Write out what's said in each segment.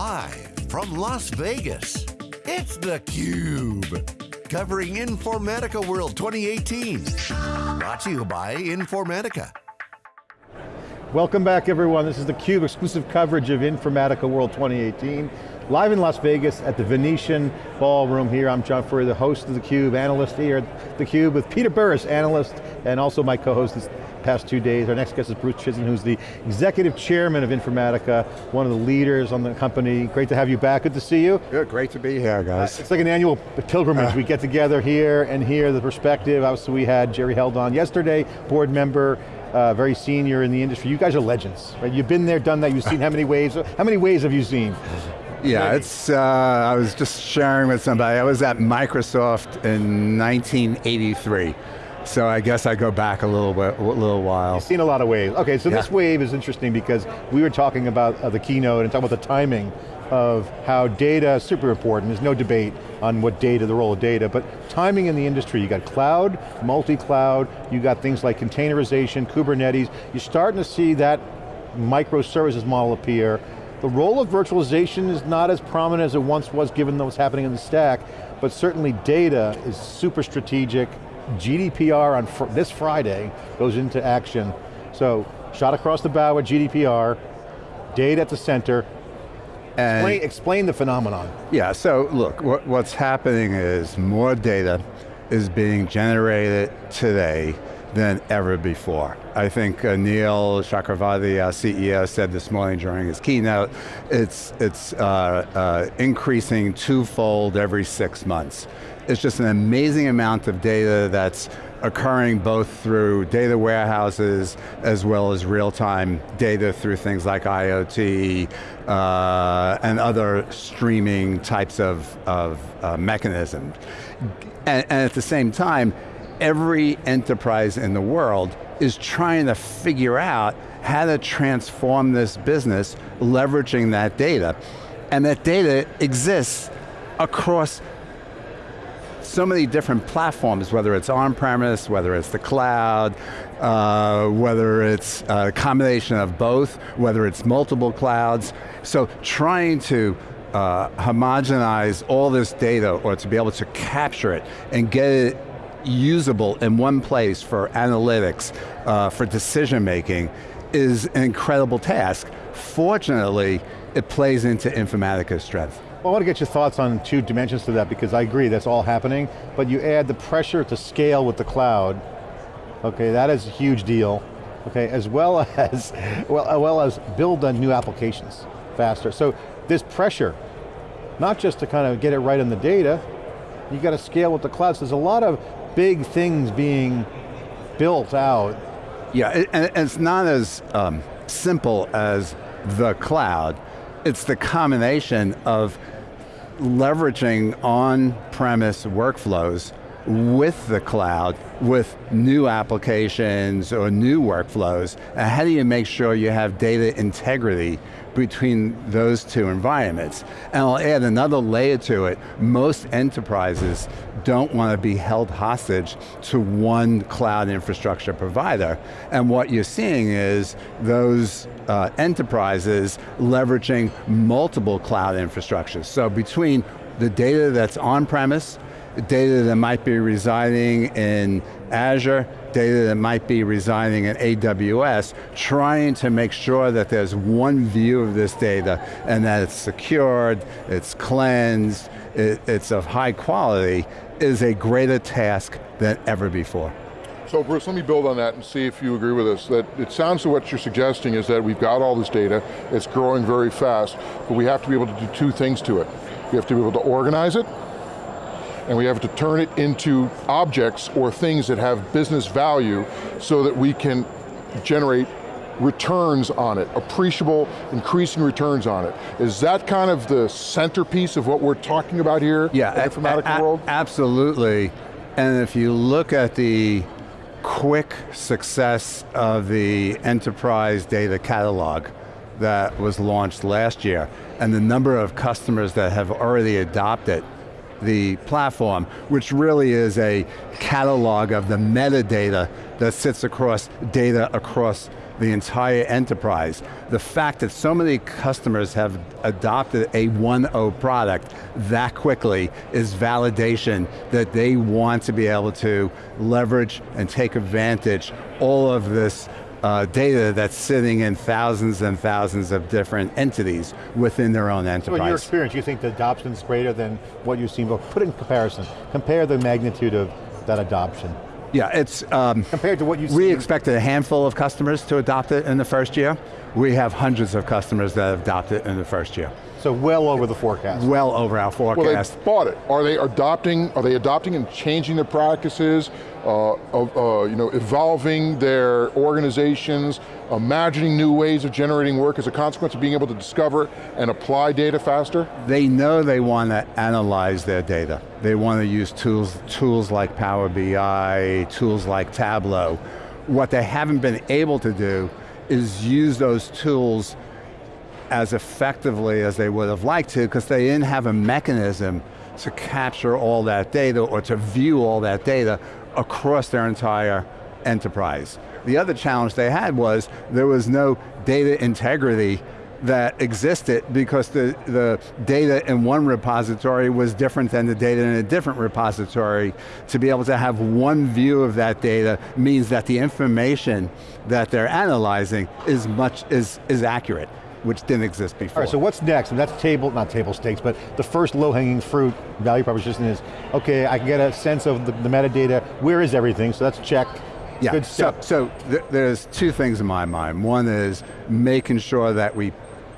Live from Las Vegas, it's theCUBE. Covering Informatica World 2018. Brought to you by Informatica. Welcome back everyone, this is theCUBE, exclusive coverage of Informatica World 2018. Live in Las Vegas at the Venetian Ballroom here. I'm John Furrier, the host of theCUBE, analyst here at theCUBE with Peter Burris, analyst, and also my co-host this past two days. Our next guest is Bruce Chizen, who's the executive chairman of Informatica, one of the leaders on the company. Great to have you back, good to see you. Good, great to be here, guys. Uh, it's like an annual pilgrimage. Uh, we get together here and hear the perspective. Obviously we had Jerry Held on yesterday, board member, uh, very senior in the industry. You guys are legends, right? You've been there, done that, you've seen how many waves, how many waves have you seen? Yeah, it's, uh, I was just sharing with somebody, I was at Microsoft in 1983. So I guess I go back a little bit, a little while. You've seen a lot of waves. Okay, so yeah. this wave is interesting because we were talking about uh, the keynote and talking about the timing of how data is super important. There's no debate on what data, the role of data, but timing in the industry, you got cloud, multi-cloud, you got things like containerization, Kubernetes, you're starting to see that microservices model appear. The role of virtualization is not as prominent as it once was given what's happening in the stack, but certainly data is super strategic. GDPR on fr this Friday goes into action. So, shot across the bow with GDPR, data at the center, explain, explain, the phenomenon. Yeah, so look, what, what's happening is more data is being generated today than ever before. I think uh, Anil Chakravarthy, our CEO, said this morning during his keynote, it's, it's uh, uh, increasing twofold every six months. It's just an amazing amount of data that's occurring both through data warehouses as well as real-time data through things like IoT uh, and other streaming types of, of uh, mechanisms. And, and at the same time, every enterprise in the world is trying to figure out how to transform this business leveraging that data. And that data exists across so many different platforms, whether it's on-premise, whether it's the cloud, uh, whether it's a combination of both, whether it's multiple clouds. So trying to uh, homogenize all this data or to be able to capture it and get it usable in one place for analytics, uh, for decision making, is an incredible task. Fortunately, it plays into Informatica's strength. Well, I want to get your thoughts on two dimensions to that because I agree that's all happening, but you add the pressure to scale with the cloud, okay, that is a huge deal, okay, as well as, well, as well as build on new applications faster. So this pressure, not just to kind of get it right on the data, you got to scale with the cloud. So there's a lot of big things being built out. Yeah, and it's not as um, simple as the cloud it's the combination of leveraging on-premise workflows with the cloud, with new applications or new workflows, and how do you make sure you have data integrity between those two environments. And I'll add another layer to it. Most enterprises don't want to be held hostage to one cloud infrastructure provider. And what you're seeing is those uh, enterprises leveraging multiple cloud infrastructures. So between the data that's on-premise, data that might be residing in Azure, data that might be residing in AWS, trying to make sure that there's one view of this data and that it's secured, it's cleansed, it, it's of high quality, is a greater task than ever before. So Bruce, let me build on that and see if you agree with us, that it sounds to what you're suggesting is that we've got all this data, it's growing very fast, but we have to be able to do two things to it. We have to be able to organize it, and we have to turn it into objects or things that have business value so that we can generate returns on it, appreciable, increasing returns on it. Is that kind of the centerpiece of what we're talking about here yeah, in the Informatica world? Absolutely, and if you look at the quick success of the enterprise data catalog that was launched last year, and the number of customers that have already adopted the platform, which really is a catalog of the metadata that sits across data across the entire enterprise. The fact that so many customers have adopted a 1.0 product that quickly is validation that they want to be able to leverage and take advantage all of this uh, data that's sitting in thousands and thousands of different entities within their own enterprise. So in your experience, you think the adoption's greater than what you've seen, but put it in comparison. Compare the magnitude of that adoption. Yeah, it's... Um, Compared to what you We expected a handful of customers to adopt it in the first year. We have hundreds of customers that have adopted it in the first year. So well over the forecast. Well over our Well, forecast. they bought it. Are they adopting, are they adopting and changing their practices, uh, of, uh, you know, evolving their organizations, imagining new ways of generating work as a consequence of being able to discover and apply data faster? they know they want to analyze their data. They want to use tools, tools like Power BI, tools like Tableau. What they haven't been able to do is use those tools as effectively as they would have liked to because they didn't have a mechanism to capture all that data or to view all that data across their entire enterprise. The other challenge they had was there was no data integrity that existed because the, the data in one repository was different than the data in a different repository. To be able to have one view of that data means that the information that they're analyzing is much, is, is accurate, which didn't exist before. All right, so what's next? And that's table, not table stakes, but the first low-hanging fruit value proposition is, okay, I can get a sense of the, the metadata, where is everything, so that's check. Yeah, Good so, so th there's two things in my mind. One is making sure that we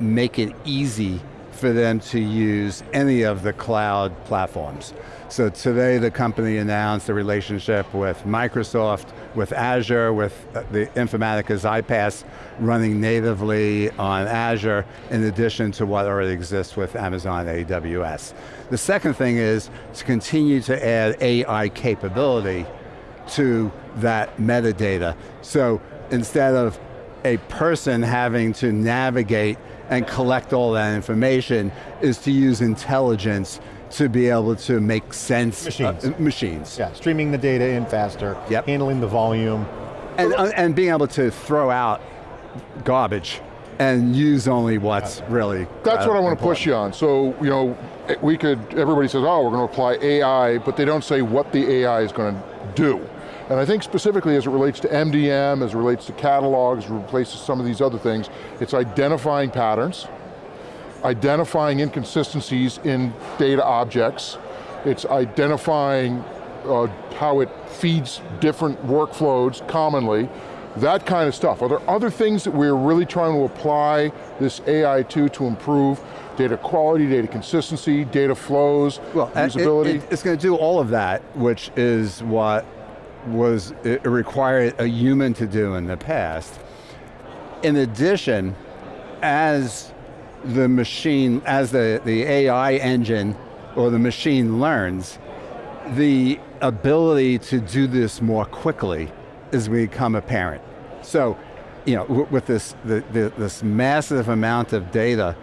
make it easy for them to use any of the cloud platforms. So today the company announced a relationship with Microsoft, with Azure, with uh, the Informatica's iPaaS running natively on Azure in addition to what already exists with Amazon AWS. The second thing is to continue to add AI capability to that metadata. So instead of a person having to navigate and collect all that information is to use intelligence to be able to make sense. Machines. uh, machines. Yeah, streaming the data in faster, Yep. handling the volume. And, uh, and being able to throw out garbage and use only what's really That's uh, what I want to push you on. So, you know, we could, everybody says, oh, we're going to apply AI, but they don't say what the AI is going to do. And I think specifically as it relates to MDM, as it relates to catalogs, as it relates to some of these other things, it's identifying patterns, identifying inconsistencies in data objects, it's identifying uh, how it feeds different workflows commonly, that kind of stuff. Are there other things that we're really trying to apply this AI to to improve data quality, data consistency, data flows, well, uh, it- usability? it- it's going to do all of that, which is what was it required a human to do in the past. In addition, as the machine, as the, the AI engine or the machine learns, the ability to do this more quickly is become apparent. So, you know, with this, the, the, this massive amount of data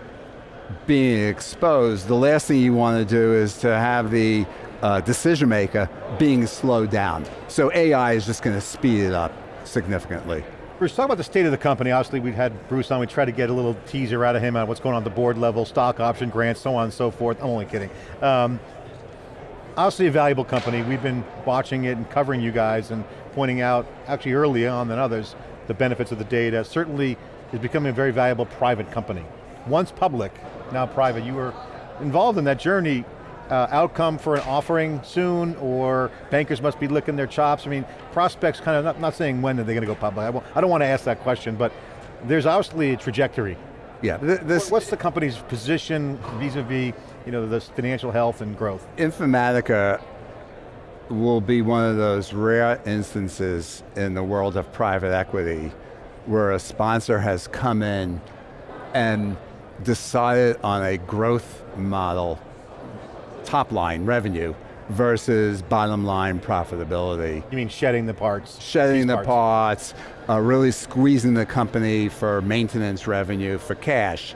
being exposed, the last thing you want to do is to have the uh, decision maker being slowed down. So AI is just going to speed it up significantly. Bruce, talk about the state of the company. Obviously, we've had Bruce on, we tried to get a little teaser out of him on what's going on at the board level, stock option grants, so on and so forth. I'm only kidding. Um, obviously a valuable company. We've been watching it and covering you guys and pointing out, actually earlier on than others, the benefits of the data. Certainly is becoming a very valuable private company. Once public, now private. You were involved in that journey. Uh, outcome for an offering soon, or bankers must be licking their chops? I mean, prospects kind of, not, not saying when are they going to go public. I, I don't want to ask that question, but there's obviously a trajectory. Yeah, th- this What's the company's position vis-a-vis you know, the financial health and growth? Informatica will be one of those rare instances in the world of private equity where a sponsor has come in and decided on a growth model, top line revenue, versus bottom line profitability. You mean shedding the parts? shedding the parts, uh, really squeezing the company for maintenance revenue, for cash.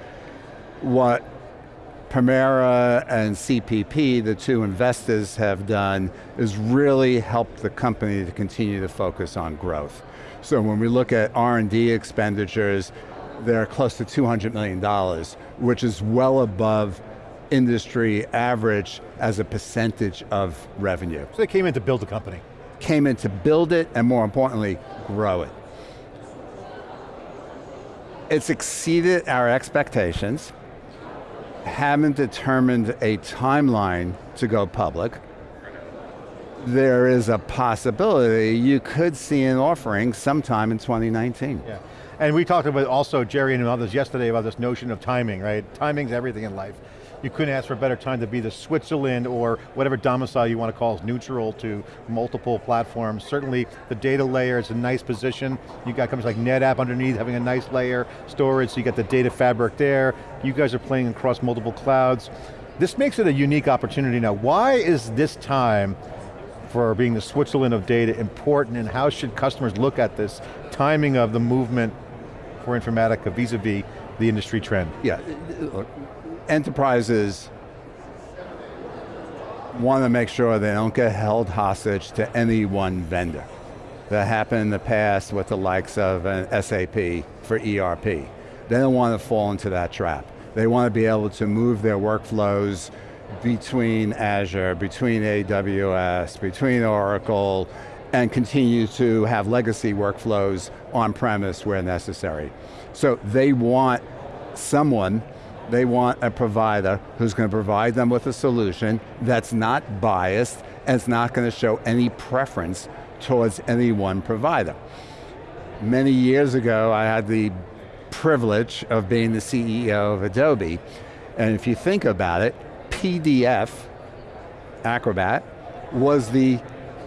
What Permira and CPP, the two investors have done, is really helped the company to continue to focus on growth. So when we look at R&D expenditures, they're close to $200 million, which is well above industry average as a percentage of revenue. So they came in to build the company. Came in to build it, and more importantly, grow it. It's exceeded our expectations, haven't determined a timeline to go public. There is a possibility you could see an offering sometime in 2019. Yeah. And we talked about also, Jerry and others yesterday about this notion of timing, right? Timing's everything in life. You couldn't ask for a better time to be the Switzerland or whatever domicile you want to call is neutral to multiple platforms. Certainly the data layer is a nice position. You got companies like NetApp underneath having a nice layer, storage, so you got the data fabric there. You guys are playing across multiple clouds. This makes it a unique opportunity now. Why is this time for being the Switzerland of data important and how should customers look at this timing of the movement for Informatica vis-a-vis -vis the industry trend? Yeah, enterprises want to make sure they don't get held hostage to any one vendor. That happened in the past with the likes of an SAP for ERP. They don't want to fall into that trap. They want to be able to move their workflows between Azure, between AWS, between Oracle, and continue to have legacy workflows on-premise where necessary. So they want someone they want a provider who's going to provide them with a solution that's not biased and it's not going to show any preference towards any one provider. Many years ago, I had the privilege of being the CEO of Adobe, and if you think about it, PDF, Acrobat, was the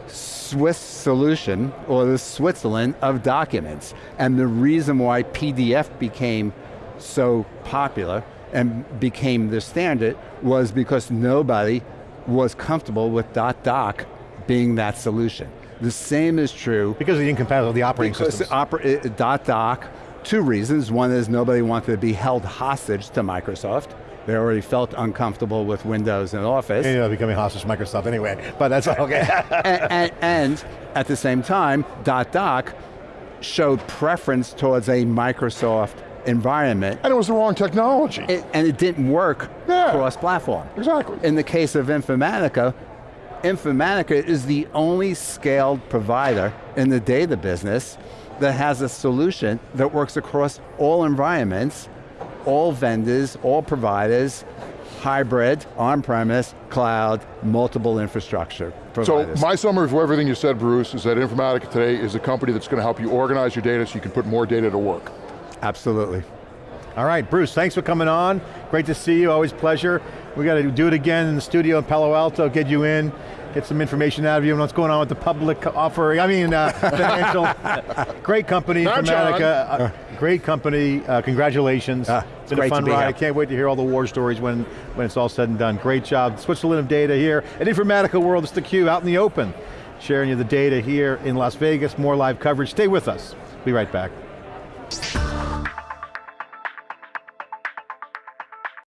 Swiss solution, or the Switzerland of documents. And the reason why PDF became so popular and became the standard was because nobody was comfortable with dot .doc being that solution. The same is true. Because of the incompatibility of the operating because systems. Oper uh, .doc, two reasons. One is nobody wanted to be held hostage to Microsoft. They already felt uncomfortable with Windows and Office. And you know, becoming hostage to Microsoft anyway, but that's okay. and, and, and, at the same time, dot .doc showed preference towards a Microsoft environment. And it was the wrong technology. It, and it didn't work yeah, cross-platform. Exactly. In the case of Informatica, Informatica is the only scaled provider in the data business that has a solution that works across all environments, all vendors, all providers, hybrid, on-premise, cloud, multiple infrastructure providers. So my summary of everything you said, Bruce, is that Informatica today is a company that's going to help you organize your data so you can put more data to work. Absolutely. All right, Bruce, thanks for coming on. Great to see you, always pleasure. We got to do it again in the studio in Palo Alto, get you in, get some information out of you on what's going on with the public offering, I mean, uh, financial. great company, Informatica. Uh, great company, uh, congratulations. Uh, it's been a fun ride. I can't wait to hear all the war stories when, when it's all said and done. Great job. Switzerland of data here at Informatica World, it's theCUBE, out in the open. Sharing you the data here in Las Vegas, more live coverage. Stay with us, be right back.